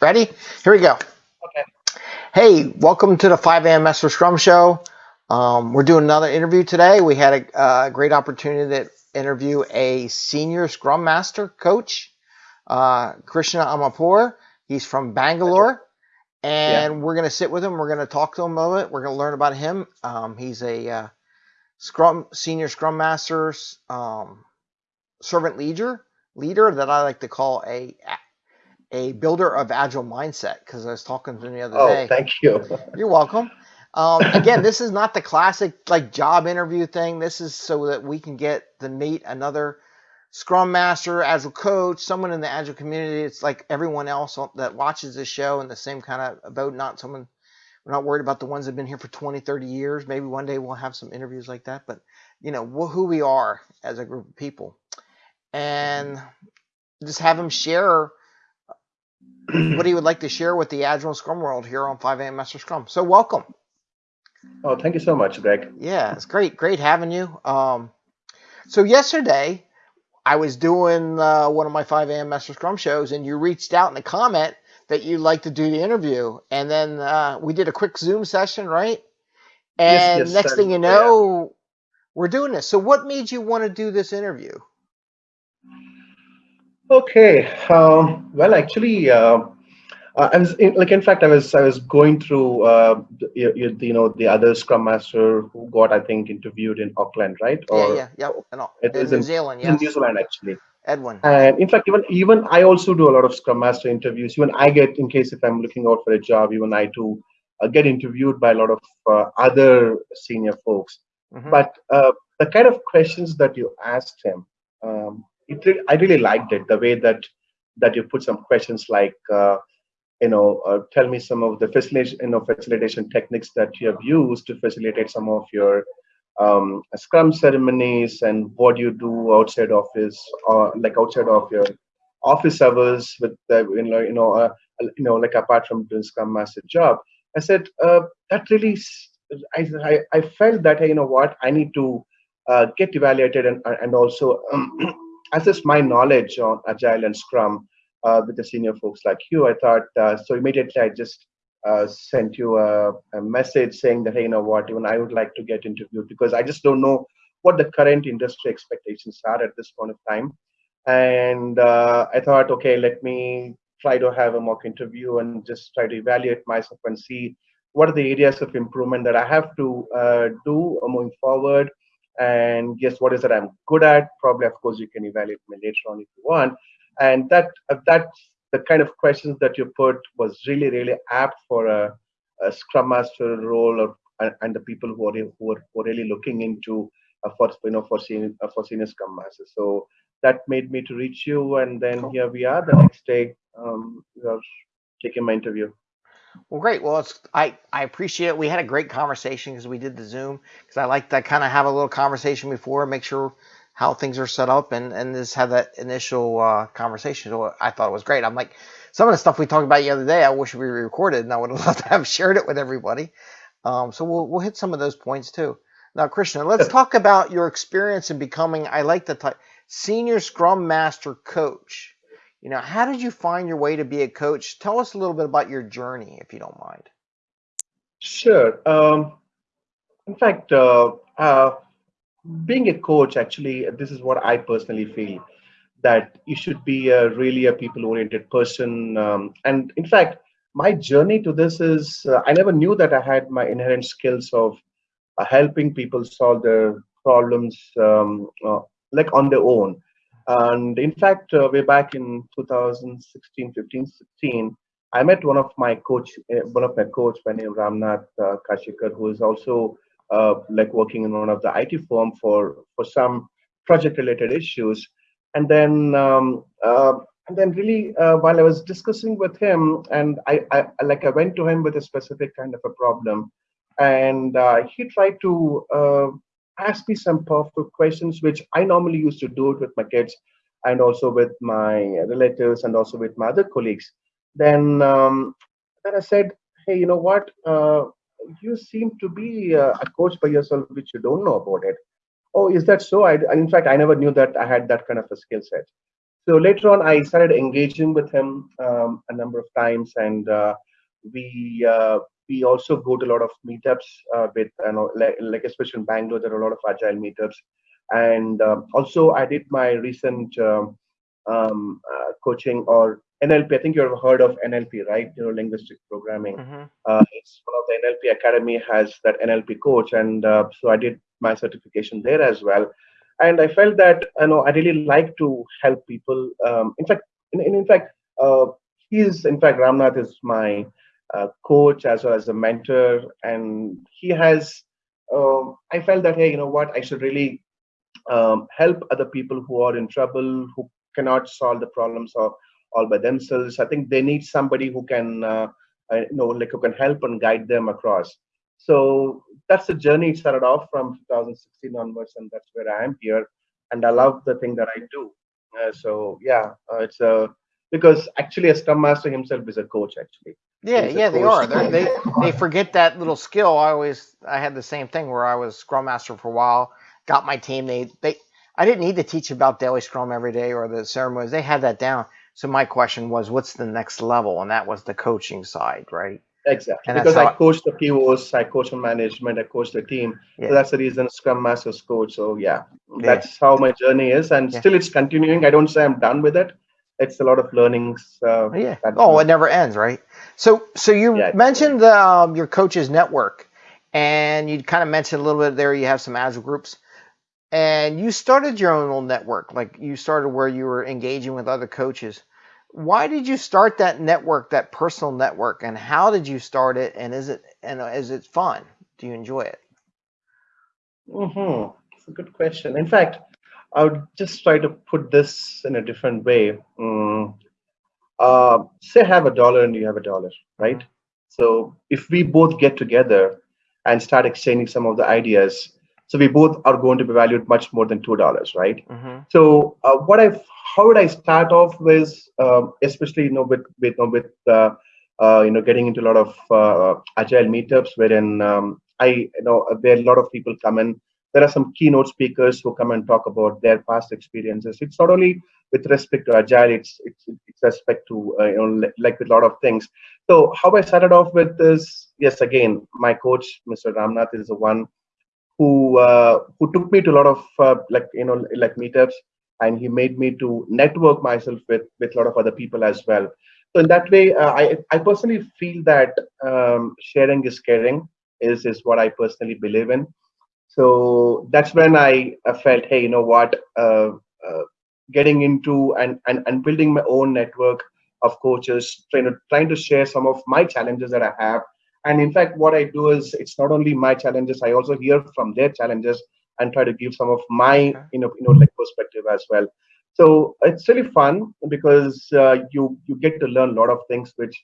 Ready? Here we go. Okay. Hey, welcome to the 5 a.m. Master Scrum Show. Um, we're doing another interview today. We had a, a, great opportunity to interview a senior Scrum Master coach, uh, Krishna Amapur. He's from Bangalore. And yeah. we're going to sit with him. We're going to talk to him a little bit. We're going to learn about him. Um, he's a uh, Scrum senior Scrum Master, um, servant leader leader that I like to call a a builder of agile mindset because I was talking to him the other oh, day. Oh, thank you. You're welcome. Um, again, this is not the classic like job interview thing. This is so that we can get to meet another Scrum Master, Agile coach, someone in the Agile community. It's like everyone else that watches this show in the same kind of boat. Not someone. We're not worried about the ones that've been here for 20, 30 years. Maybe one day we'll have some interviews like that. But you know who we are as a group of people, and just have them share what he would like to share with the Agile Scrum world here on 5 a.m. Master Scrum. So welcome. Oh, thank you so much, Greg. Yeah, it's great, great having you. Um, so yesterday, I was doing uh, one of my 5 a.m. Master Scrum shows, and you reached out in a comment that you'd like to do the interview, and then uh, we did a quick Zoom session, right? And yes, yes, next thing you know, yeah. we're doing this. So, what made you want to do this interview? Okay. Um, well, actually, uh, uh, I was in, like, in fact, I was I was going through, uh, you, you, know, the other Scrum Master who got, I think, interviewed in Auckland, right? Or, yeah, yeah, yeah. No, it in New in, Zealand, yeah. In New Zealand, actually. Edwin. And in fact, even even I also do a lot of Scrum Master interviews. Even I get, in case if I'm looking out for a job, even I too uh, get interviewed by a lot of uh, other senior folks. Mm -hmm. But uh, the kind of questions that you asked him, um, it, I really liked it the way that that you put some questions like uh, you know uh, tell me some of the facilitation you know facilitation techniques that you have used to facilitate some of your um, scrum ceremonies and what you do outside office or like outside of your office hours with the you know you know uh, you know like apart from doing scrum master job. I said uh, that really I, I, I felt that hey, you know what i need to uh, get evaluated and and also assess my knowledge on Agile and Scrum uh, with the senior folks like you. I thought, uh, so immediately I just uh, sent you a, a, message saying that, hey, you know what, even I would like to get interviewed because I just don't know what the current industry expectations are at this point of time. And uh, I thought, okay, let me try to have a mock interview and just try to evaluate myself and see what are the areas of improvement that I have to uh, do moving forward and guess what is that I'm good at? Probably, of course, you can evaluate me later on if you want. And that uh, that the kind of questions that you put was really really apt for a, a Scrum Master role or and the people who are who are, who are really looking into uh, for you know for senior uh, for senior Scrum Masters. So that made me to reach you, and then here we are. The next day, um, you are taking my interview. Well, great. Well, it's, I, I appreciate it. We had a great conversation because we did the Zoom because I like to kind of have a little conversation before, make sure how things are set up, and and just have that initial uh, conversation. So I thought it was great. I'm like, some of the stuff we talked about the other day, I wish we recorded, and I would have loved to have shared it with everybody. Um, so we'll we'll hit some of those points too. Now, Krishna, let's talk about your experience in becoming. I like the type senior Scrum Master coach. You know, how did you find your way to be a coach? Tell us a little bit about your journey, if you don't mind. Sure. Um, in fact, uh, uh, being a coach, actually, this is what I personally feel that you should be a, really a people-oriented person. Um, and in fact, my journey to this is uh, I never knew that I had my inherent skills of uh, helping people solve their problems um, uh, like on their own. And in fact, uh, way back in 2016, 15, 16, I met one of my coach, uh, one of my coach by name Ramnath uh, Kashikar, who is also uh, like working in one of the IT firm for for some project related issues. And then um, uh, and then really uh, while I was discussing with him, and I, I like I went to him with a specific kind of a problem, and uh, he tried to uh, ask me some powerful questions, which I normally used to do it with my kids and also with my relatives and also with my other colleagues. Then, um, then I said, hey, you know what? Uh, you seem to be uh, a coach by yourself, which you don't know about it. Oh, is that so? I, in fact, I never knew that I had that kind of a skill set. So later on, I started engaging with him um, a number of times, and uh, we uh, we also go to a lot of meetups uh, with you know like, like especially in Bangalore, there are a lot of agile meetups, and um, also I did my recent um, um, uh, coaching or NLP. I think you've heard of NLP, right? You know, linguistic programming. Mm-hmm. Uh, it's one of the NLP Academy has that NLP coach, and uh, so I did my certification there as well. And I felt that you know I really like to help people. Um, in fact, in, in, in fact, uh, he's in fact Ramnath is my uh, coach as well as a mentor, and he has. Um, I felt that hey, you know what, I should really um, help other people who are in trouble, who cannot solve the problems all by themselves. I think they need somebody who can, uh, uh, you know, like who can help and guide them across. So that's the journey. It started off from 2016 onwards, and that's where I am here. And I love the thing that I do. Uh, so yeah, uh, it's a because actually a scrum master himself is a coach actually. Yeah, yeah, they are. They're, they they forget that little skill. I always I had the same thing where I was scrum master for a while, got my team. They they I didn't need to teach about daily scrum every day or the ceremonies. They had that down. So my question was, what's the next level? And that was the coaching side, right? Exactly. And because I coach the POs, I coach the management, I coach the team. Yeah. So that's the reason Scrum Masters coach. So yeah, that's yeah. how my journey is. And yeah. still it's continuing. I don't say I'm done with it. It's a lot of learnings. Uh, yeah. Oh, it never ends, right? So, so you mentioned um, your coaches network, and you kind of mentioned a little bit there. You have some agile groups and you started your own little network like you started where you were engaging with other coaches why did you start that network that personal network and how did you start it and is it and is it fun do you enjoy it mm-hmm. it's a good question in fact i would just try to put this in a different way mm. uh, say I have a dollar and you have a dollar right so if we both get together and start exchanging some of the ideas so we both are going to be valued much more than two dollars, right? Mm-hmm. So uh, what I how would I start off with, um, especially you know with with you know, with uh, uh, you know getting into a lot of uh, agile meetups wherein um, I you know where a lot of people come in. There are some keynote speakers who come and talk about their past experiences. It's not only with respect to agile, it's it's, it's respect to uh, you know like with a lot of things. So how I started off with this, yes, again, my coach, Mr. Ramnath, is the one who uh, who took me to a lot of uh, like you know like meetups and he made me to network myself with with a lot of other people as well so in that way uh, i i personally feel that um, sharing is caring is is what i personally believe in so that's when i, I felt hey you know what uh, uh, getting into and, and and building my own network of coaches trying to trying to share some of my challenges that i have and in fact, what I do is it's not only my challenges, I also hear from their challenges and try to give some of my you know you know like perspective as well. So it's really fun because uh, you you get to learn a lot of things which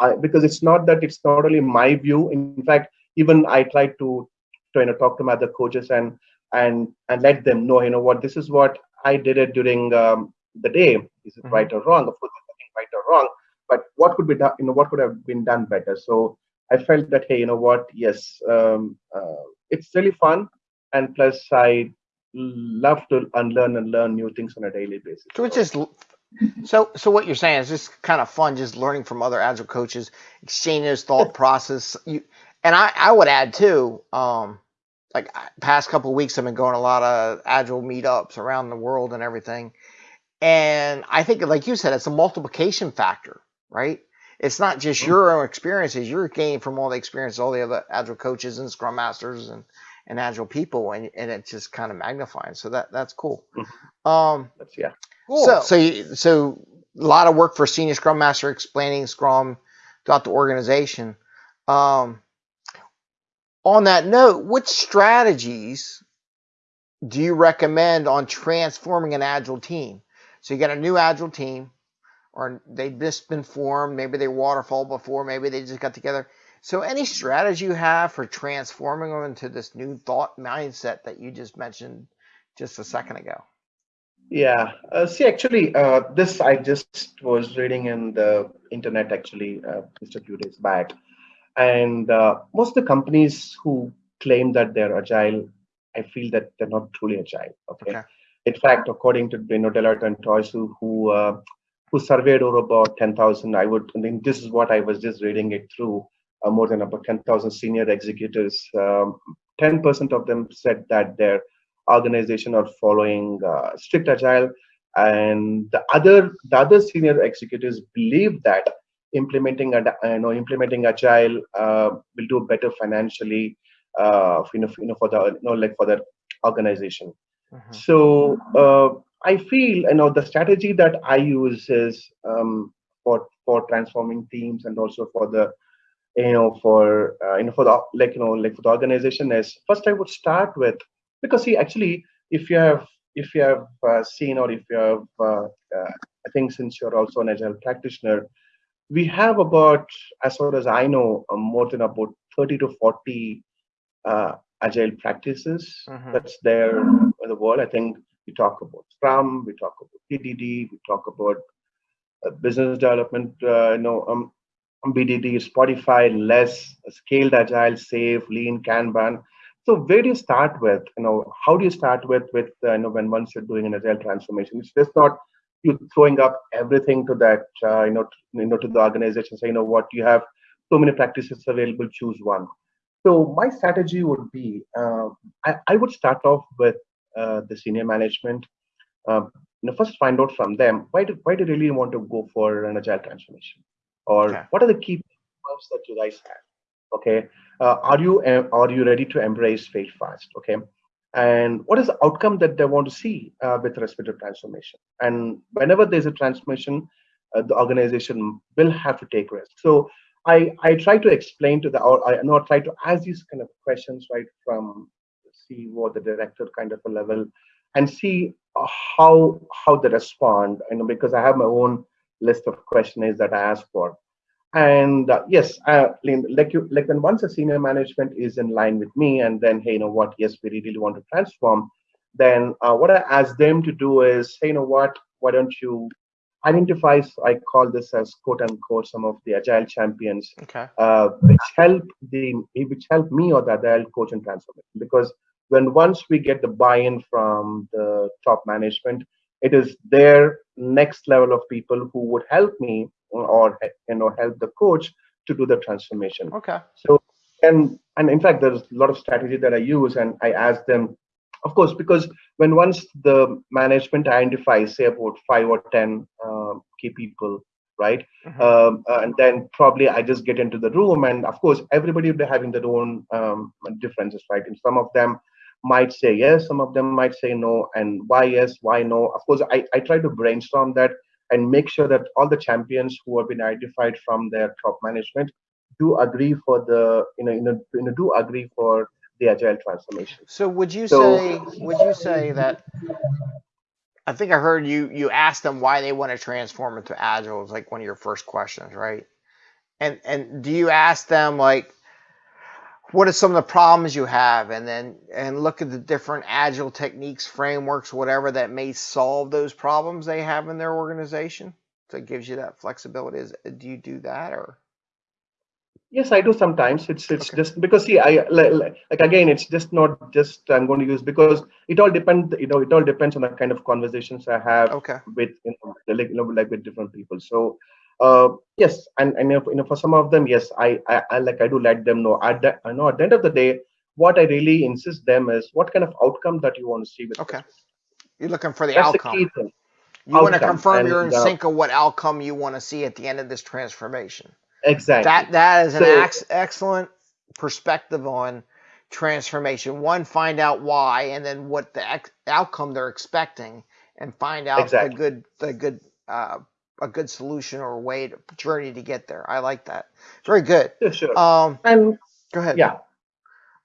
I because it's not that it's not only my view. In fact, even I try to to you know talk to my other coaches and and and let them know you know what this is what I did it during um, the day. Is it mm-hmm. right or wrong? Of course, nothing right or wrong, but what could be done? You know what could have been done better. So I felt that hey, you know what? Yes, um, uh, it's really fun, and plus I love to unlearn and learn new things on a daily basis. So it's just so so what you're saying is just kind of fun, just learning from other agile coaches, exchanging his thought process. You and I I would add too. Um, like past couple weeks, I've been going a lot of agile meetups around the world and everything. And I think, like you said, it's a multiplication factor, right? it's not just mm-hmm. your own experiences you're gaining from all the experience all the other agile coaches and scrum masters and and agile people and, and it's just kind of magnifying so that that's cool mm-hmm. um that's, yeah cool. so so you, so a lot of work for senior scrum master explaining scrum throughout the organization um on that note which strategies do you recommend on transforming an agile team so you got a new agile team or they've just been formed. Maybe they waterfall before. Maybe they just got together. So, any strategy you have for transforming them into this new thought mindset that you just mentioned just a second ago? Yeah. Uh, see, actually, uh, this I just was reading in the internet actually uh, just a few days back, and uh, most of the companies who claim that they're agile, I feel that they're not truly agile. Okay. okay in fact, according to you know Deloitte and Touche, who who, uh, who surveyed over about 10,000, I would I mean this is what I was just reading it through. Uh, more than about 10,000 senior executives. 10% um, of them said that their organization are following uh, strict agile, and the other the other senior executives believe that implementing a you know implementing agile uh, will do better financially uh, you know, you know for the you know like for the organization mm-hmm. so uh, i feel you know the strategy that i use is um, for for transforming teams and also for the you know for uh, you know for the like you know like for the organization is first i would start with because see actually if you have if you have uh, seen or if you have uh, uh, i think since you're also an agile practitioner we have about as far as i know uh, more than about 30 to 40 uh, agile practices mm-hmm. that's there in the world i think we talk about scrum we talk about PDD, we talk about uh, business development you know um, bdd spotify less scaled agile safe lean kanban so where do you start with? You know, how do you start with with uh, you know when once you're doing an agile transformation? It's just not you throwing up everything to that uh, you know to, you know to the organization. Say you know what you have so many practices available, choose one. So my strategy would be uh, I, I would start off with uh, the senior management. Um, you know, first find out from them why do why do you really want to go for an agile transformation, or okay. what are the key points that you guys have? okay uh, are you uh, are you ready to embrace fail fast okay and what is the outcome that they want to see uh, with respect to transformation? And whenever there's a transformation uh, the organization will have to take risk so i i try to explain to the or i not try to ask these kind of questions right from ceo the director kind of a level and see how how they respond. You know because i have my own list of questionnaires that i ask for and uh, yes uh, like you like when once a senior management is in line with me and then hey you know what? Yes we really want to transform then uh, what i ask them to do is hey you know what? Why don't you identify i call this as quote unquote some of the agile champions okay. uh, which help the which help me or the agile coach and transformation. Because when once we get the buy-in from the top management it is their next level of people who would help me or you know help the coach to do the transformation. Okay. So and and in fact there's a lot of strategy that i use and i ask them of course because when once the management identifies say about five or ten um, key people right mm-hmm. um, uh, and then probably i just get into the room and of course everybody will be having their own um, differences right? And some of them might say yes some of them might say no and why yes why no? Of course i, I try to brainstorm that and make sure that all the champions who have been identified from their top management do agree for the you know you know, you know do agree for the agile transformation. So would you so, say would you say that i think i heard you you asked them why they want to transform into agile It was like one of your first questions right? And and do you ask them like what are some of the problems you have? And then and look at the different agile techniques frameworks whatever that may solve those problems they have in their organization. So it gives you that flexibility. Is do you do that or? Yes i do sometimes. It's it's okay. just because see i like, like again it's just not just i'm going to use because it all depends you know it all depends on the kind of conversations i have okay. with you know, like, you know like with different people. So uh, yes, and, and if, you know, for some of them, yes, I, I, I like I do let them know. At the, I know at the end of the day, what I really insist them is what kind of outcome that you want to see with. Okay, you're looking for the That's outcome. The. You outcome. want to confirm and, you're in uh, sync of what outcome you want to see at the end of this transformation. Exactly. That that is an so, ex- excellent perspective on transformation. One, find out why, and then what the ex- outcome they're expecting, and find out exactly. the good the good uh, a good solution or a way to journey to get there. I like that. It's very good. Yeah, sure. Um, and go ahead. Yeah,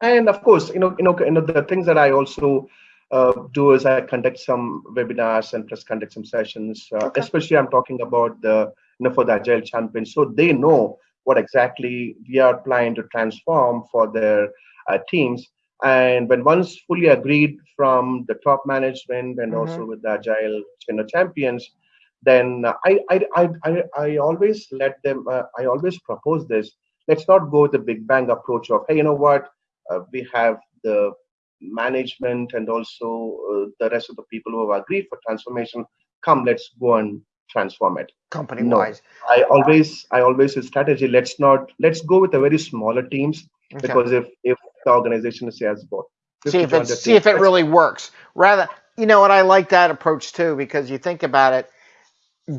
and of course, you know, you know, you know, the things that I also uh, do is I conduct some webinars and plus conduct some sessions. Uh, okay. Especially, I'm talking about the you know for the agile champions, so they know what exactly we are planning to transform for their uh, teams. And when once fully agreed from the top management and mm-hmm. also with the agile you know, champions, then I, I, I, I, I always let them, uh, I always propose this. Let's not go with the big bang approach of, hey, you know what, uh, we have the management and also uh, the rest of the people who have agreed for transformation. Come let's go and transform it. Company wise. no, i always i always use strategy let's not let's go with the very smaller teams okay. because if if the organization says both see if it see if it really works. Rather you know what? I like that approach too because you think about it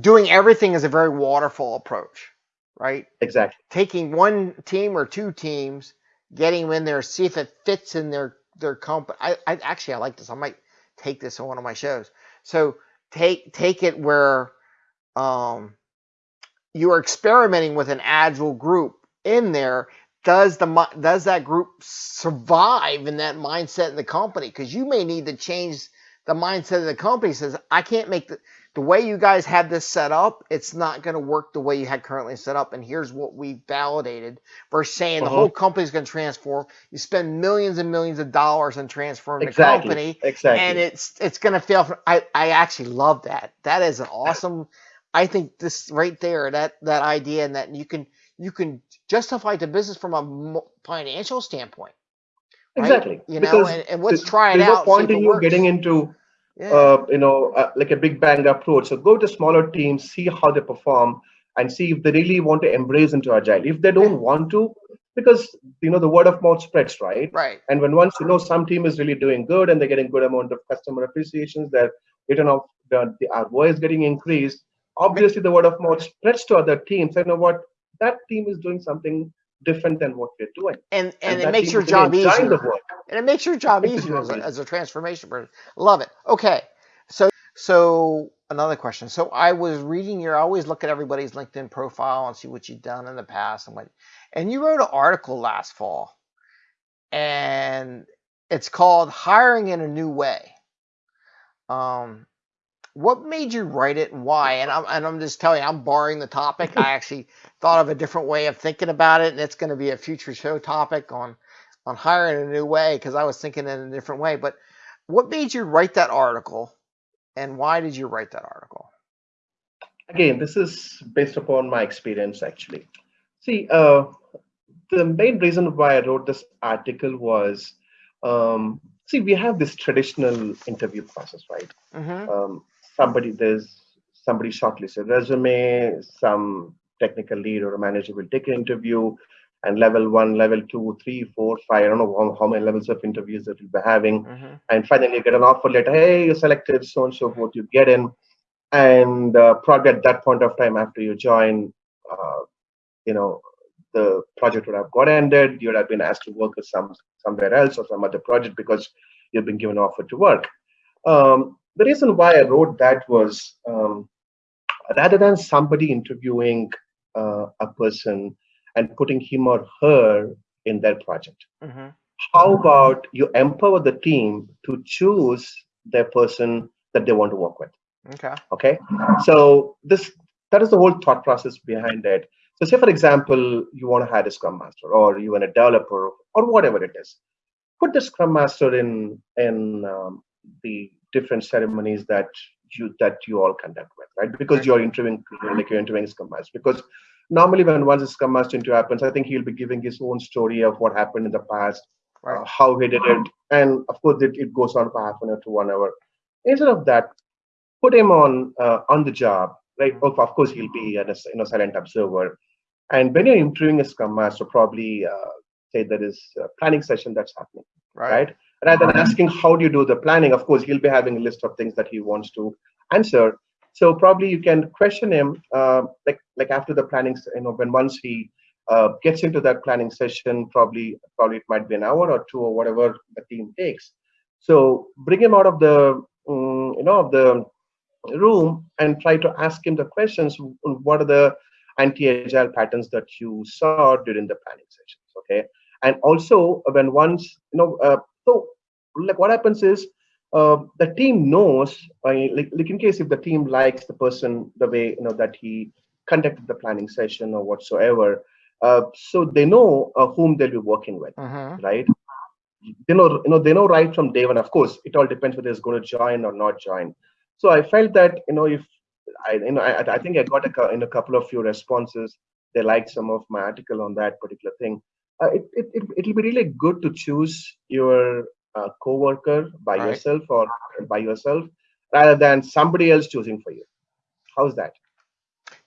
doing everything is a very waterfall approach right? Exactly. Taking one team or two teams getting them in there see if it fits in their their company I, I actually i like this. I might take this on one of my shows. So take take it where um, you are experimenting with an agile group in there. Does the does that group survive in that mindset in the company? Because you may need to change the mindset of the company says i can't make the the way you guys had this set up it's not going to work the way you had currently set up and here's what we validated versus saying uh-huh. the whole company's going to transform you spend millions and millions of dollars on transforming exactly. the company exactly and it's it's going to fail i i actually love that that is an awesome I think this right there, that that idea, and that you can you can justify the business from a financial standpoint. Right? Exactly. You know, because and, and let's try it out. No point in you getting into, yeah. uh, you know, uh, like a big bang approach. So go to smaller teams, see how they perform, and see if they really want to embrace into agile. If they don't yeah. want to, because you know the word of mouth spreads, right? Right. And when once you know some team is really doing good and they're getting good amount of customer appreciations, that return of the, the ROI is getting increased obviously the word of mouth spreads to other teams. You know what? That team is doing something different than what we're doing. And and, and it makes your job easier. And it makes your job easier as a, as a transformation person. Love it. Okay. So so another question. So I was reading your I always look at everybody's LinkedIn profile and see what you've done in the past and what and you wrote an article last fall. And it's called Hiring in a New Way. Um what made you write it and why? And I'm, and I'm just telling you, I'm borrowing the topic. I actually thought of a different way of thinking about it, and it's going to be a future show topic on on hiring a new way because I was thinking in a different way. But what made you write that article, and why did you write that article? Again, this is based upon my experience actually. See, uh, the main reason why I wrote this article was, um, see, we have this traditional interview process, right? Mm-hmm. Um, somebody there's somebody shortlists a resume, some technical lead or a manager will take an interview, and level one, level two, three, four, five, I don't know how, how many levels of interviews that you'll be having. Mm-hmm. And finally you get an offer letter, hey, you're selected, so and so forth, you get in. And uh, probably at that point of time after you join, uh, you know, the project would have got ended, you would have been asked to work with some somewhere else or some other project because you've been given an offer to work. Um, the reason why I wrote that was um, rather than somebody interviewing uh, a person and putting him or her in their project, mm-hmm. how about you empower the team to choose their person that they want to work with? Okay. Okay. So this that is the whole thought process behind it. So say for example, you want to hire a scrum master or you want a developer or whatever it is. Put the scrum master in in um, the different ceremonies that you that you all conduct with, right? Because you're interviewing like you're interviewing Scrum Master. Because normally when once a Scrum Master interview happens, I think he'll be giving his own story of what happened in the past, right. uh, how he did it, and of course it, it goes on for half an hour to one hour. Instead of that, put him on uh, on the job, right? Of, course he'll be a you know, silent observer. And when you're interviewing a Scrum Master, probably uh, say there is a planning session that's happening, right? right? Rather than asking how do you do the planning? Of course he'll be having a list of things that he wants to answer. So probably you can question him uh, like like after the planning you know when once he uh, gets into that planning session probably probably it might be an hour or two or whatever the team takes. So bring him out of the um, you know of the room and try to ask him the questions what are the anti-agile patterns that you saw during the planning sessions okay? And also when once you know uh, so like what happens is uh, the team knows, like, like in case if the team likes the person the way you know that he conducted the planning session or whatsoever, uh, so they know uh, whom they'll be working with, uh-huh. right? They know, you know, they know right from day one. Of course, it all depends whether it's going to join or not join. So I felt that you know if I you know I, I think I got a, in a couple of few responses. They liked some of my article on that particular thing. Uh, it, it, it, it'll be really good to choose your a coworker by Right. yourself or by yourself rather than somebody else choosing for you. How's that?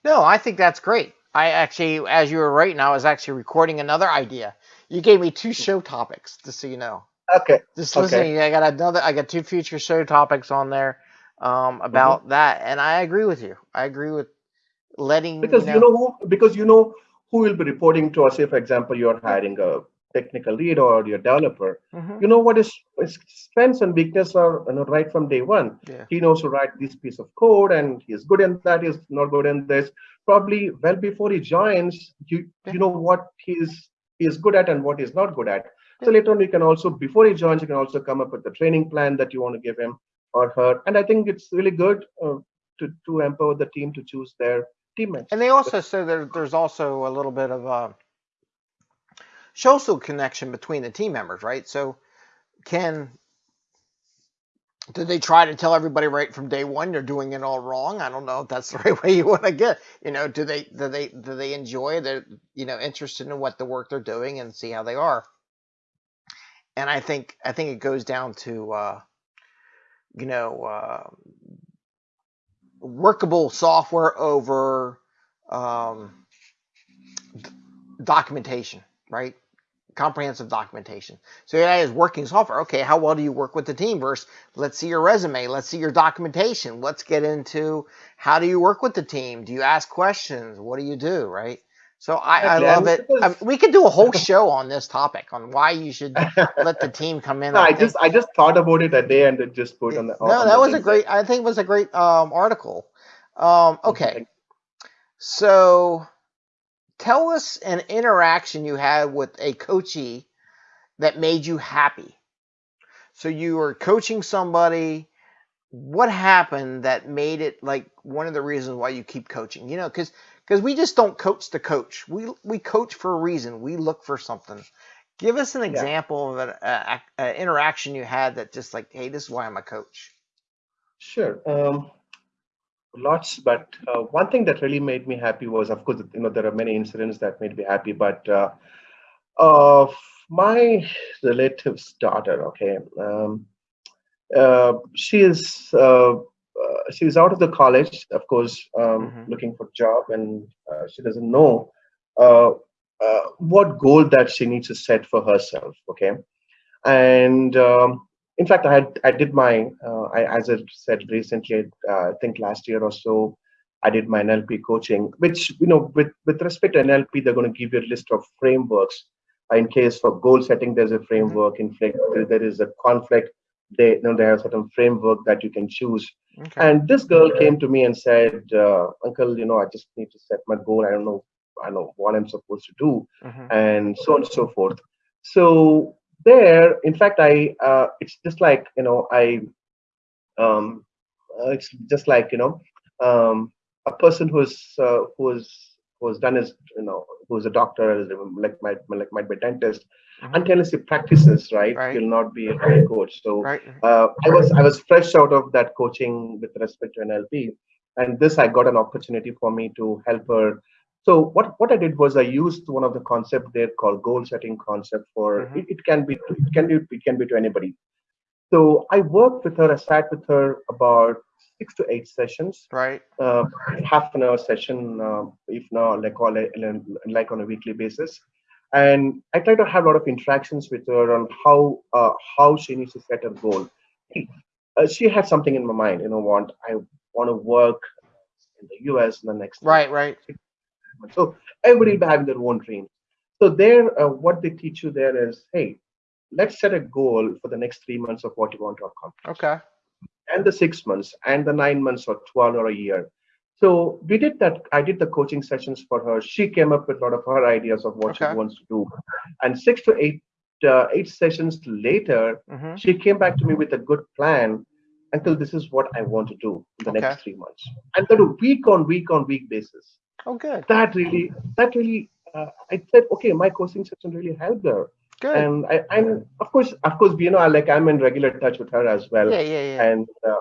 No, I think that's great. I actually, as you were writing, I was actually recording another idea. You gave me two show topics, just so you know. Okay. Just Okay. listening, I got another. I got two future show topics on there um, about that, and I agree with you. I agree with letting Because you know who because you know who will be reporting to us. Say, for example, you're hiring a technical lead or your developer. Mhm. You know what his, his strengths and weakness are you know, right from day one. Yeah. He knows to write this piece of code and he's good in that, he's not good in this. Probably well before he joins, you Yeah. you know what he's he is good at and what he's not good at. So later on, you can also, before he joins, you can also come up with the training plan that you want to give him or her. And I think it's really good uh, to, to empower the team to choose their teammates. And they also say there, there's also a little bit of a social connection between the team members, right? So, can did they try to tell everybody right from day one they're doing it all wrong? I don't know if that's the right way you want to get. You know, do they do they do they enjoy? They're you know interested in what the work they're doing and see how they are. And I think I think it goes down to uh, you know uh, workable software over um, documentation, right? Comprehensive documentation. So that is working software. Okay, how well do you work with the team? Versus, let's see your resume. Let's see your documentation. Let's get into how do you work with the team? Do you ask questions? What do you do, right? So I, I love it. I because- we could do a whole show on this topic on why you should let the team come in. No, I just I just thought about it a day and then just put on the. no, on that the was a great. I think it was a great um, article. Um, okay, so tell us an interaction you had with a coachee that made you happy. So you were coaching somebody. What happened that made it like one of the reasons why you keep coaching? You know, because because we just don't coach to coach. We we coach for a reason. We look for something. Give us an example of an a, a interaction you had that just like, hey, this is why I'm a coach. Sure. Um, lots, but uh, one thing that really made me happy was, of course, you know, there are many incidents that made me happy, but uh, of my relative's daughter, okay, um, uh, she is uh, she out of the college, of course, um, Mhm. looking for a job, and uh, she doesn't know uh, uh, what goal that she needs to set for herself, okay, and um, in fact, I had I did my uh, I, as I said recently, uh, I think last year or so, I did my NLP coaching, which you know, with with respect to NLP, they're going to give you a list of frameworks. Uh, In case for goal setting, there's a framework. In fact, there- there is a conflict. They you know they have certain framework that you can choose. Okay. And this girl came to me and said, uh, "Uncle, you know, I just need to set my goal. I don't know, I don't know what I'm supposed to do." Mhm. and so on and so forth. So there, in fact, I uh, it's just like you know I um, uh, it's just like you know um, a person who's uh, who's who's done his you know who's a doctor like might like might be a dentist Mhm. until he practices right, Right. he'll not be a great coach. So Right. uh, I was I was fresh out of that coaching with respect to NLP, and this I got an opportunity for me to help her. So what what I did was I used one of the concept there called goal setting concept for Mhm. it, it can be it can be it can be to anybody. So I worked with her. I sat with her about six to eight sessions, Right. uh, half an hour session, uh, if not like all like on a weekly basis. And I try to have a lot of interactions with her on how uh, how she needs to set her goal. Uh, she had something in my mind, you know, want I want to work in the U.S. in the next Right. Right. so everybody having their own dream. So there, uh, what they teach you there is, hey, let's set a goal for the next three months of what you want to accomplish Okay. And the six months and the nine months or 12 or a year. So we did that i did the coaching sessions for her. She came up with a lot of her ideas of what Okay. she wants to do. And six to eight uh, eight sessions later hmm she came back to me with a good plan until this is what i want to do in the Okay. next three months. And then a week on week on week basis. Oh, good. that really that really uh, i said okay my coaching session really helped her Good. and I, i'm of course of course you know I, like i'm in regular touch with her as well yeah. Yeah. Yeah. and uh,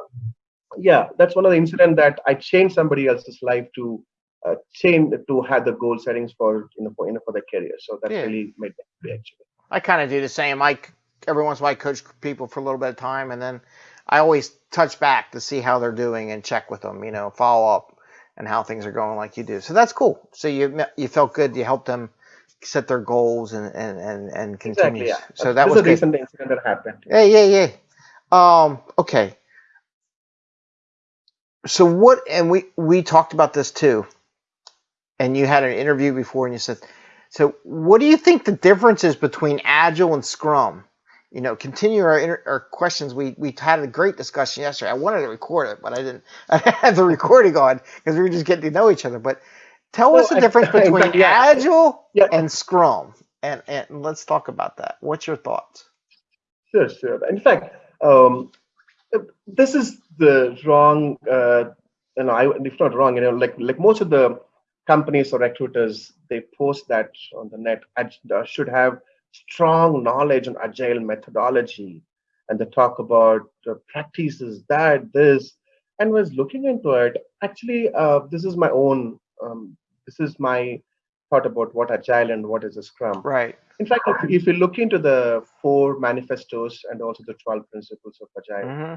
yeah that's one of the incident that i changed somebody else's life to uh, change to have the goal settings for you know for you know for their career so that Yeah. really made me happy actually I kind of do the same. I c- every once in a while I coach people for a little bit of time, and then I always touch back to see how they're doing and check with them. You know, follow up and how things are going like you do. So that's cool. So you you felt good. You helped them set their goals and and and, and continue. Exactly, yeah. So that was a good. recent incident that happened. Yeah, yeah, yeah. Um, okay. So what? And we we talked about this too. And you had an interview before, and you said, so what do you think the difference is between Agile and Scrum? You know, continue our inter- our questions. We we had a great discussion yesterday. I wanted to record it, but I didn't. I have the recording on because we were just getting to know each other. But tell us the I- difference in between yeah. Agile Yeah. and Scrum, and and let's talk about that. What's your thoughts? Sure, sure. In fact, um, this is the wrong, uh, you know, I, if not wrong, you know, like like most of the companies or recruiters, they post that on the net. Should have strong knowledge on agile methodology, and they talk about uh, practices that this. And was looking into it. Actually, uh, this is my own. Um, this is my thought about what agile and what is a scrum. Right. In fact, if, if you look into the four manifestos and also the 12 principles of Agile, hmm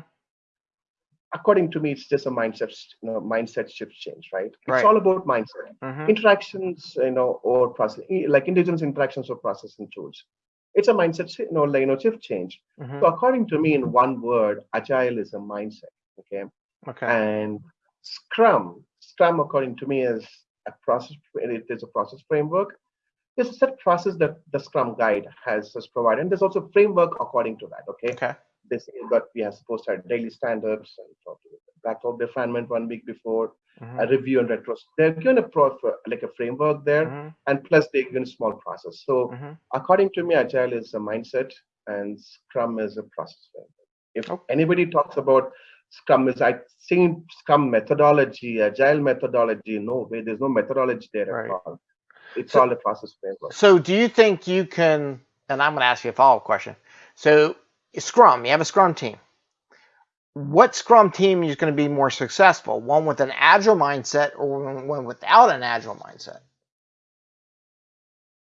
according to me, it's just a mindset, you know, mindset shift change, right? It's Right. all about mindset. hmm Interactions, you know, or process, like indigenous interactions or processing tools. It's a mindset, you know, like, you know, shift change. hmm So according to me, in one word, Agile is a mindset, okay? Okay. And Scrum, Scrum, according to me, is a process. It is a process framework. There's a set process that the Scrum guide has, has provided, and there's also framework according to that. Okay, Okay. they say that we are supposed to have daily standards and backlog refinement one week before, Mhm. a review and retro. They're given a pro, like a framework there, Mhm. and plus they're given a small process. So Mhm. according to me, Agile is a mindset, and Scrum is a process framework. If Okay. anybody talks about Scrum is I seen Scrum methodology, Agile methodology. No way, there's no methodology there Right. at all. It's So- all a process framework. So, do you think you can? And I'm going to ask you a follow up question. So, Scrum, you have a Scrum team. What Scrum team is going to be more successful? One with an agile mindset or one- without an agile mindset?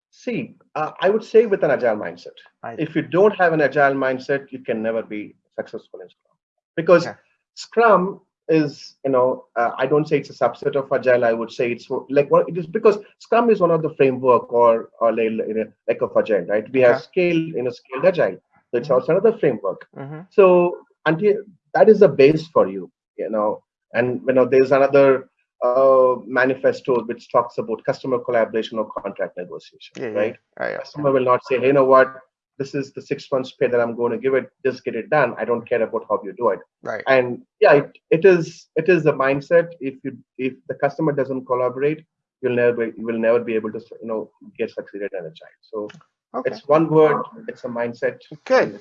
See, uh, I would say with an agile mindset. I- If you don't have an agile mindset, you can never be successful in Scrum. Because Okay. Scrum is, you know, uh, I don't say it's a subset of agile. I would say it's like what it is because Scrum is one of the framework or or like, you know, like of agile, right? We have Okay. scale, you know, scaled agile. So it's Mhm. also another framework. hmm So until that is the base for you, you know, and you know, there's another uh, manifesto which talks about customer collaboration or contract negotiation, Yeah, yeah. right? Right, yeah. Customer will not say, hey, you know what, this is the six months pay that I'm going to give it, just get it done. I don't care about how you do it. Right. And yeah, it, it is it is the mindset. If you if the customer doesn't collaborate, you'll never be, you will never be able to you know get succeeded as agile. So Okay. it's one word, it's a mindset. Good.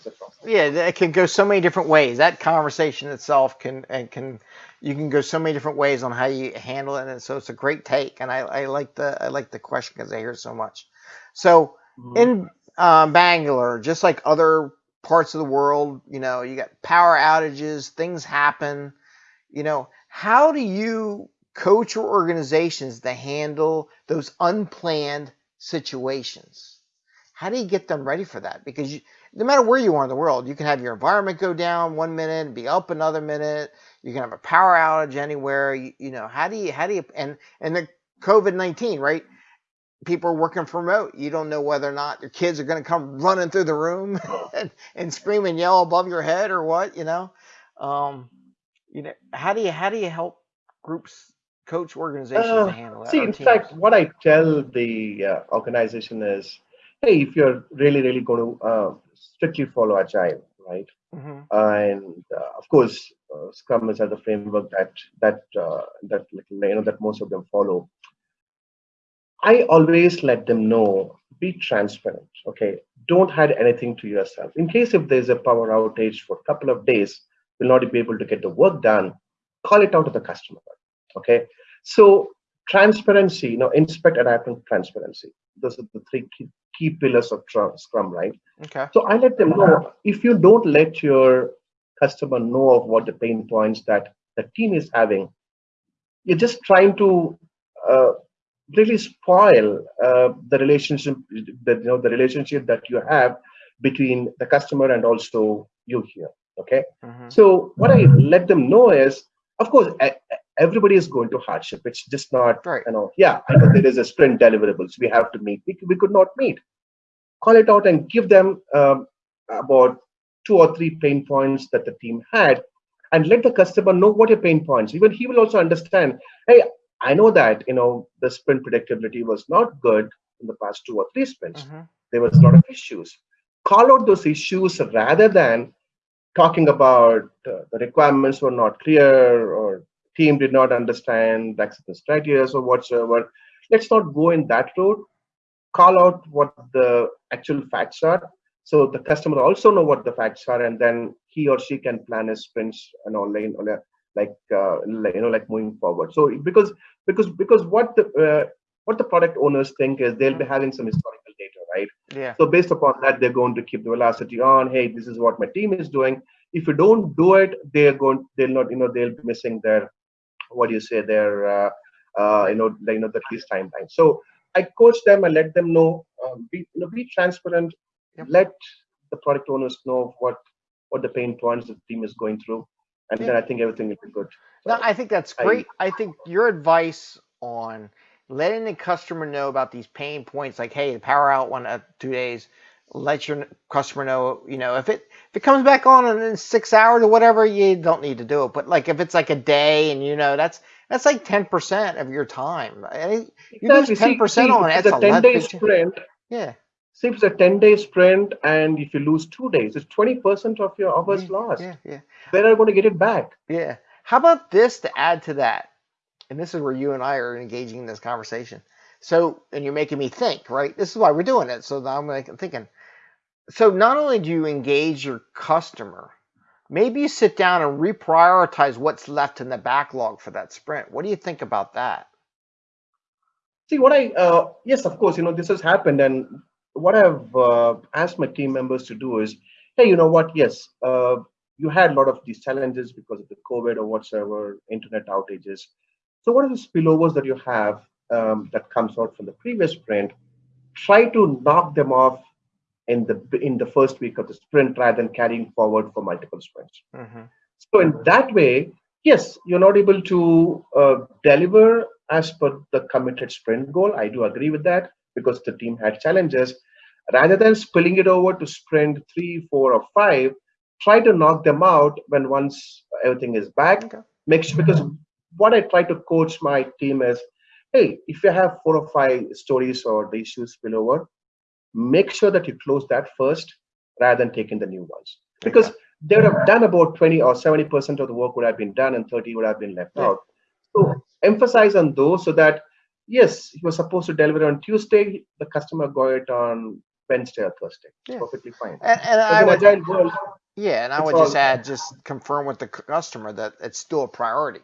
A. Yeah, it can go so many different ways. That conversation itself can and can you can go so many different ways on how you handle it, and so it's a great take. And I, I like the I like the question because I hear it so much. So Mhm. in um, Bangalore, just like other parts of the world, you know, you got power outages, things happen. You know, how do you coach your organizations to handle those unplanned situations? How do you get them ready for that? Because you, no matter where you are in the world, you can have your environment go down one minute and be up another minute. You can have a power outage anywhere. You, you know, how do you, how do you, and, and the COVID 19, right? People are working from remote. You don't know whether or not your kids are going to come running through the room and, and scream and yell above your head or what, you know? Um, you know, how do you, how do you help groups, coach organizations Uh, to handle that? See, in teams? fact, what I tell the uh, organization is, hey, if you're really, really going to uh, strictly follow Agile, right? Mhm. And uh, of course, uh, Scrum is the framework that that uh, that you know that most of them follow. I always let them know, be transparent. Okay, don't hide anything to yourself. In case if there's a power outage for a couple of days, you'll not be able to get the work done. Call it out to the customer. Okay, so transparency, you know, inspect, adapt, and transparency. Those are the three key, key pillars of Scrum, right? Okay. So I let them know if you don't let your customer know of what the pain points that the team is having, you're just trying to really spoil uh, the relationship that you know the relationship that you have between the customer and also you here. Okay. Mm-hmm. So what I let them know is, of course, everybody is going to hardship. It's just not, right. you know, yeah, I know there is a sprint deliverables we have to meet. We, we could not meet. Call it out and give them um, about two or three pain points that the team had and let the customer know what your pain points. Even he will also understand, hey, I know that, you know, the sprint predictability was not good in the past two or three sprints. Mm-hmm. There was a lot of issues. Call out those issues rather than talking about uh, the requirements were not clear or team did not understand the acceptance criteria or whatsoever. Let's not go in that road. Call out what the actual facts are. So the customer also know what the facts are, and then he or she can plan his sprints and all like like uh, you know like moving forward. So because because because what the uh, what the product owners think is they'll be having some historical data, right? Yeah. So based upon that, they're going to keep the velocity on. Hey, this is what my team is doing. If you don't do it, they're going they'll not you know they'll be missing their what do you say their uh, uh, you know you know the release timeline. So I coach them and let them know um, be you know be transparent. Yep. Let the product owners know what what the pain points the team is going through, and yeah. then I think everything will be good. No, I think that's great. I, I think your advice on letting the customer know about these pain points, like hey, the power out one at two days, let your customer know, you know, if it if it comes back on in six hours or whatever, you don't need to do it. But like if it's like a day and you know that's that's like ten percent of your time. You lose ten percent on it. It's a ten day sprint. Yeah. See, if it's a ten day sprint and if you lose two days, it's twenty percent of your hours yeah, lost. Yeah, yeah. Where are you going to get it back? Yeah. How about this to add to that? And this is where you and I are engaging in this conversation. So, and you're making me think, right? This is why we're doing it. So now I'm like thinking, so not only do you engage your customer, maybe you sit down and reprioritize what's left in the backlog for that sprint. What do you think about that? See, what I, uh, yes, of course, you know, this has happened. And what I've uh, asked my team members to do is, hey, you know what? Yes, uh, you had a lot of these challenges because of the COVID or whatsoever, internet outages. So what are the spillovers that you have um, that comes out from the previous sprint? Try to knock them off in the in the first week of the sprint rather than carrying forward for multiple sprints. Mm-hmm. So in that way, yes, you're not able to uh, deliver as per the committed sprint goal. I do agree with that because the team had challenges. Rather than spilling it over to sprint three, four, or five, try to knock them out when once everything is back. Okay. Make sure because what I try to coach my team is, hey, if you have four or five stories or the issues spill over, make sure that you close that first rather than taking the new ones because they would have done about 20 or 70 percent of the work would have been done and 30 would have been left yeah. out so emphasize on those so that yes he was supposed to deliver on tuesday the customer got it on wednesday or thursday yeah. perfectly fine and, and I would, world, yeah and i would just add just confirm with the customer that it's still a priority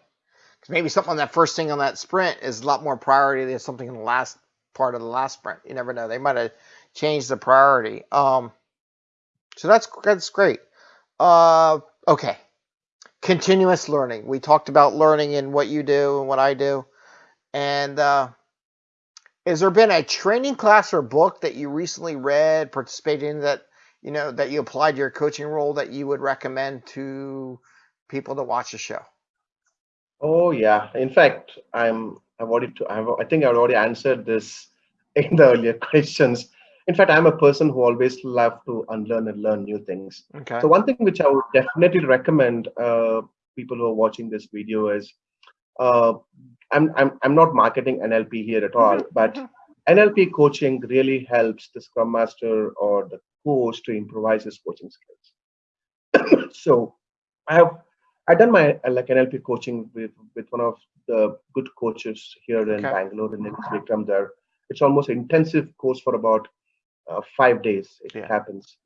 because maybe something on that first thing on that sprint is a lot more priority than something in the last part of the last sprint you never know they might have changed the priority. Um, so that's that's great. Uh, okay, continuous learning. We talked about learning in what you do and what I do, and uh, has there been a training class or book that you recently read, participated in that you know that you applied to your coaching role that you would recommend to people to watch the show? Oh yeah. In fact, I'm I've already I've, I think I've already answered this in the earlier questions in fact i'm a person who always love to unlearn and learn new things okay so one thing which i would definitely recommend uh, people who are watching this video is uh, I'm, I'm i'm not marketing nlp here at all mm-hmm. but mm-hmm. nlp coaching really helps the scrum master or the coach to improvise his coaching skills so i have i done my uh, like nlp coaching with with one of the good coaches here in okay. bangalore and it's Vikram there it's almost intensive course for about uh, five days it yeah. happens.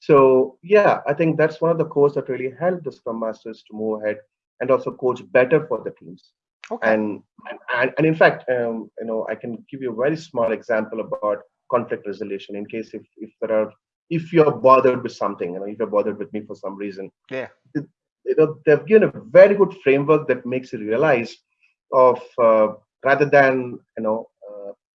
So yeah, I think that's one of the cores that really help the Scrum Masters to move ahead and also coach better for the teams. Okay. And and, and in fact, um, you know, I can give you a very small example about conflict resolution in case if if there are if you're bothered with something, you know, if you're bothered with me for some reason. Yeah. It, you know, they've given a very good framework that makes you realize of uh, rather than you know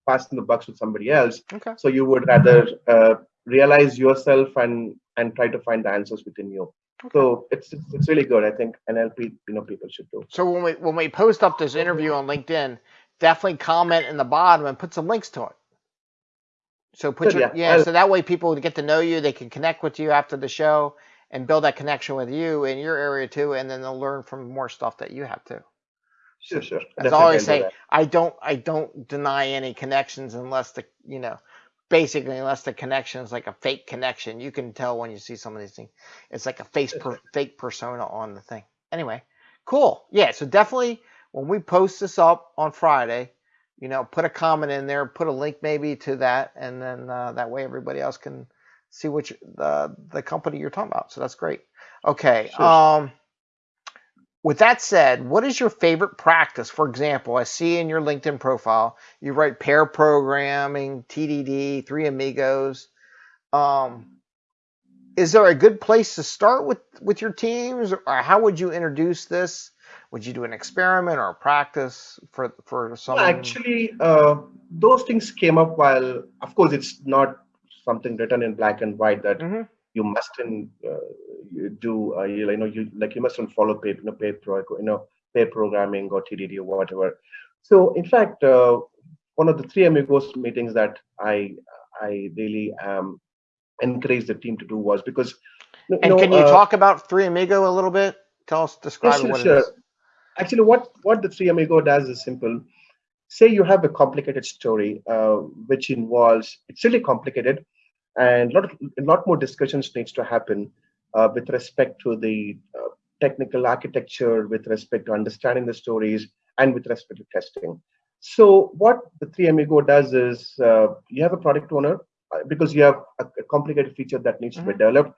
passing the bucks with somebody else. Okay. So you would rather uh, realize yourself and and try to find the answers within you. Okay. So it's, it's it's really good. I think NLP, you know, people should do. So when we when we post up this interview on LinkedIn, definitely comment in the bottom and put some links to it. So put your, yeah, yeah so that way people get to know you, they can connect with you after the show and build that connection with you in your area too, and then they'll learn from more stuff that you have too. Sure, sure. As I always say, do I don't I don't deny any connections unless the you know basically unless the connection is like a fake connection. You can tell when you see some of these things. It's like a face per, fake persona on the thing. Anyway, cool. Yeah, so definitely when we post this up on Friday, you know, put a comment in there, put a link maybe to that, and then uh, that way everybody else can see which the the company you're talking about. So that's great. Okay. Sure. Um, with that said, what is your favorite practice? For example, I see in your LinkedIn profile you write pair programming, TDD, Three Amigos. Um, is there a good place to start with with your teams, or how would you introduce this? would you do an experiment or a practice for for some actually uh, those things came up while of course it's not something written in black and white that mm-hmm. You mustn't uh, you do uh, you, you, know you like you mustn't follow paid you know paid pro you know pair programming or tdd or whatever. So in fact uh, one of the three amigos meetings that i i really um encouraged the team to do was because and know, can you uh, talk about three amigo a little bit? Tell us describe what sure. it is. Actually what what the three amigo does is simple. Say you have a complicated story uh, which involves it's really complicated and a lot, of, a lot more discussions needs to happen uh, with respect to the uh, technical architecture with respect to understanding the stories and with respect to testing so what the three amigo does is uh, you have a product owner uh, because you have a, a complicated feature that needs mm -hmm. to be mm-hmm. developed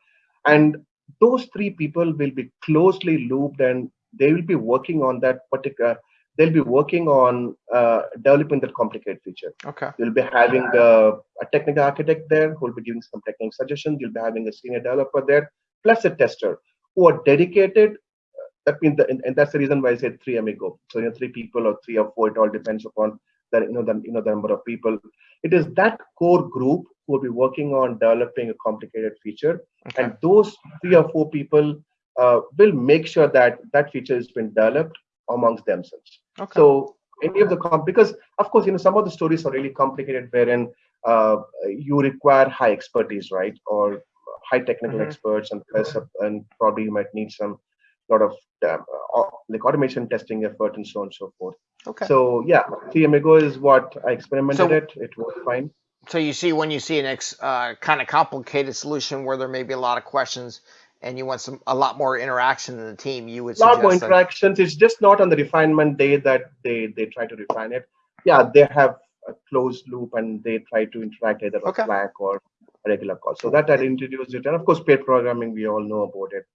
and those three people will be closely looped and they will be working on that particular they'll be working on uh, developing that complicated feature. Okay. You'll be having a technical architect there who will be giving some technical suggestions. You'll be having a senior developer there, plus a tester who are dedicated. Uh, that means, the, and, and, that's the reason why I said three amigo. So you know, three people or three or four. It all depends upon the you know the you know the number of people. It is that core group who will be working on developing a complicated feature, okay. and those three or four people uh, will make sure that that feature has been developed amongst themselves. Okay. So any of the comp because of course you know some of the stories are really complicated wherein uh, you require high expertise, right, or high technical mm -hmm. experts, and plus, and probably you might need some lot of um, like automation testing effort and so on and so forth. Okay. So yeah, amigo is what I experimented so, it. It worked fine. So you see when you see an ex, uh, kind of complicated solution where there may be a lot of questions, and you want some a lot more interaction in the team, you would a lot more interactions. That... It's just not on the refinement day that they they try to refine it. Yeah, they have a closed loop and they try to interact either okay. Slack or a regular call. So that I introduced it, and of course, pair programming we all know about it.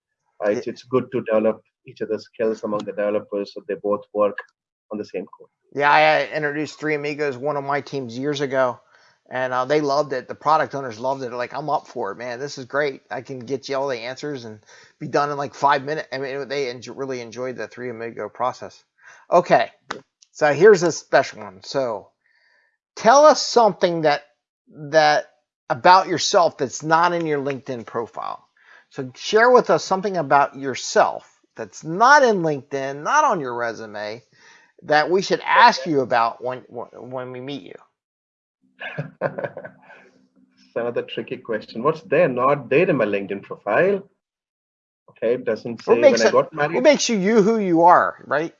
Uh, it's, it's good to develop each other's skills among the developers so they both work on the same code. Yeah, I introduced Three Amigos, one of my teams years ago, and uh, they loved it. The product owners loved it. like, I'm up for it, man. This is great. I can get you all the answers and be done in like five minutes. I mean, they enjoy, really enjoyed the three amigo process. Okay, so here's a special one. So, tell us something that that about yourself that's not in your LinkedIn profile. So, share with us something about yourself that's not in LinkedIn, not on your resume, that we should ask you about when when we meet you. It's another tricky question. What's there not there in my LinkedIn profile? Okay, it doesn't say when I got married. What makes you you who you are, right?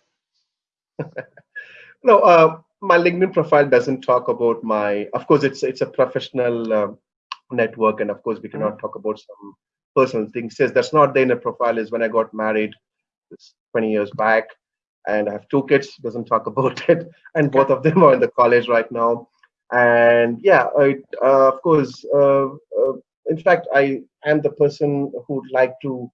no, uh, my LinkedIn profile doesn't talk about my. Of course, it's it's a professional uh, network, and of course, we cannot mm talk about some personal things. Says that's not there in the profile. Is when I got married, 20 years back, and I have two kids. Doesn't talk about it, and both of them are in the college right now and yeah it, uh, of course uh, uh, in fact i am the person who'd like to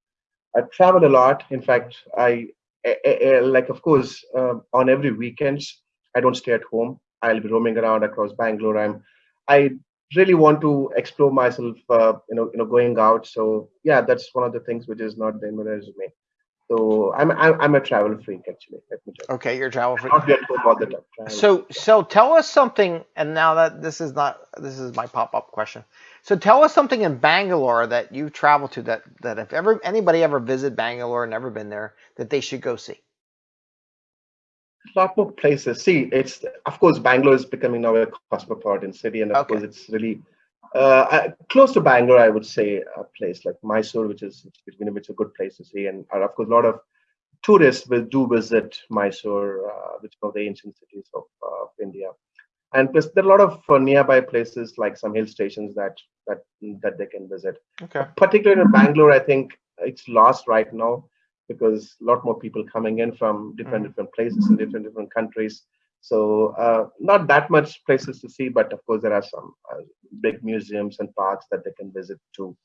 uh, travel a lot. In fact i, I, I like of course uh, on every weekends i don't stay at home. I'll be roaming around across bangalore. I'm i really want to explore myself uh, you know you know going out. So yeah that's one of the things which is not in my resume So I'm I'm, I'm a travel freak actually. Let me tell you. Okay, you're travel free. Not at home all the time. Travel. So so tell us something, and now that this is not this is my pop up question. So tell us something in Bangalore that you've traveled to that that if ever anybody ever visited Bangalore, never been there, that they should go see. a lot more places. See, it's of course Bangalore is becoming now a cosmopolitan city, and of Okay. course it's really uh, close to Bangalore. I would say a place like Mysore, which is which, which is a good place to see, and uh, of course a lot of tourists will do visit Mysore, uh, which is one of the ancient cities of uh, India. And plus, there are a lot of uh, nearby places like some hill stations that that that they can visit Okay. particularly in Bangalore, I think it's lost right now because a lot more people coming in from different Mhm. different places in different different countries. So uh, not that much places to see, but of course there are some uh, big museums and parks that they can visit too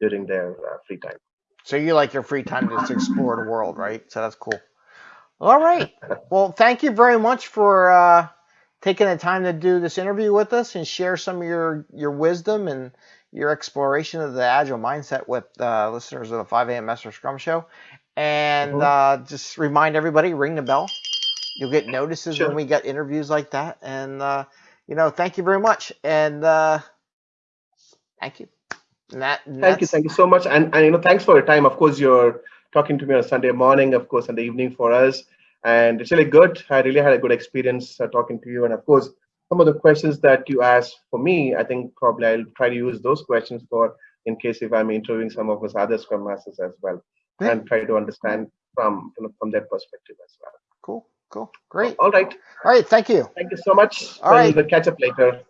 during their uh, free time. So you like your free time to just explore the world, right? So that's cool. All right. Well, thank you very much for uh, taking the time to do this interview with us and share some of your your wisdom and your exploration of the agile mindset with uh, listeners of the 5 a.m. Master Scrum Show. And Mhm. uh, just remind everybody, ring the bell. You'll get notices Sure. when we get interviews like that. And uh, you know, thank you very much. And uh, thank you. And that, and Thank you, thank you so much, and and you know thanks for your time. Of course, you're talking to me on Sunday morning, of course, and the evening for us, and it's really good. I really had a good experience uh, talking to you, and of course, some of the questions that you asked for me, I think probably I'll try to use those questions for in case if I'm interviewing some of us other Scrum Masters as well, and try to understand from you know, from their perspective as well. Cool, cool, great. All right, All right, thank you. thank you so much. All right. We'll catch up later.